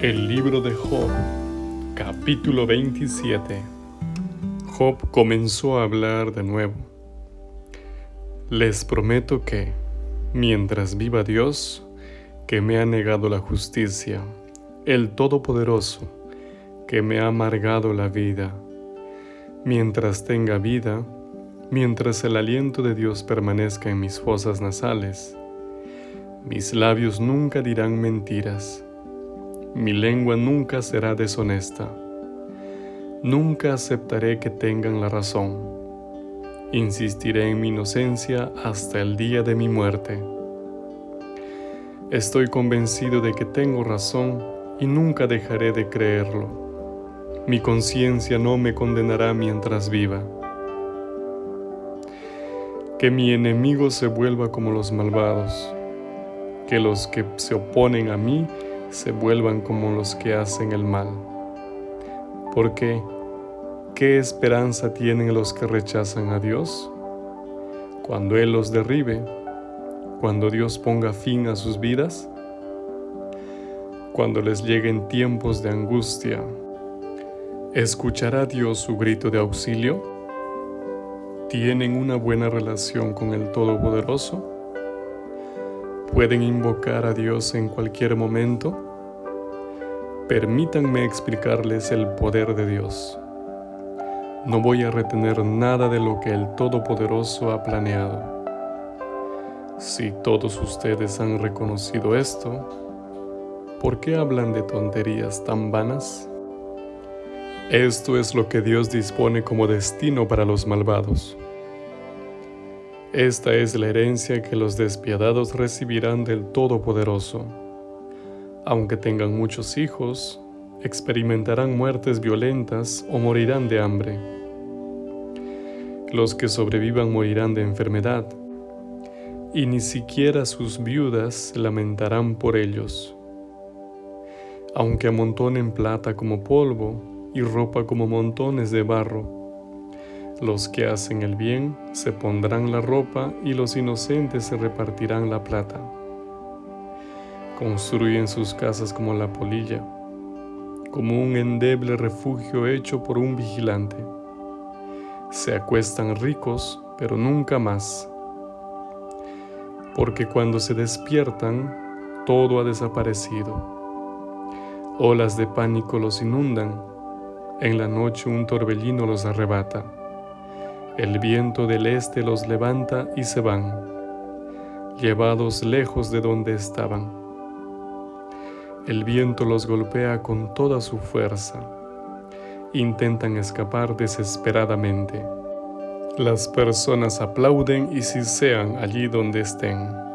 El libro de Job, capítulo 27. Job comenzó a hablar de nuevo. Les prometo que, mientras viva Dios, que me ha negado la justicia, el Todopoderoso, que me ha amargado la vida, mientras tenga vida, mientras el aliento de Dios permanezca en mis fosas nasales, mis labios nunca dirán mentiras mi lengua nunca será deshonesta. Nunca aceptaré que tengan la razón. Insistiré en mi inocencia hasta el día de mi muerte. Estoy convencido de que tengo razón y nunca dejaré de creerlo. Mi conciencia no me condenará mientras viva. Que mi enemigo se vuelva como los malvados, que los que se oponen a mí se vuelvan como los que hacen el mal. Porque, ¿qué esperanza tienen los que rechazan a Dios? Cuando Él los derribe, cuando Dios ponga fin a sus vidas, cuando les lleguen tiempos de angustia, ¿escuchará Dios su grito de auxilio? ¿Tienen una buena relación con el Todopoderoso? Pueden invocar a Dios en cualquier momento? Permítanme explicarles el poder de Dios. No voy a retener nada de lo que el Todopoderoso ha planeado. Si todos ustedes han reconocido esto, ¿por qué hablan de tonterías tan vanas? Esto es lo que Dios dispone como destino para los malvados. Esta es la herencia que los despiadados recibirán del Todopoderoso. Aunque tengan muchos hijos, experimentarán muertes violentas o morirán de hambre. Los que sobrevivan morirán de enfermedad, y ni siquiera sus viudas lamentarán por ellos. Aunque amontonen plata como polvo y ropa como montones de barro, los que hacen el bien se pondrán la ropa y los inocentes se repartirán la plata. Construyen sus casas como la polilla, como un endeble refugio hecho por un vigilante. Se acuestan ricos, pero nunca más. Porque cuando se despiertan, todo ha desaparecido. Olas de pánico los inundan. En la noche un torbellino los arrebata. El viento del este los levanta y se van, llevados lejos de donde estaban. El viento los golpea con toda su fuerza. Intentan escapar desesperadamente. Las personas aplauden y sisean allí donde estén.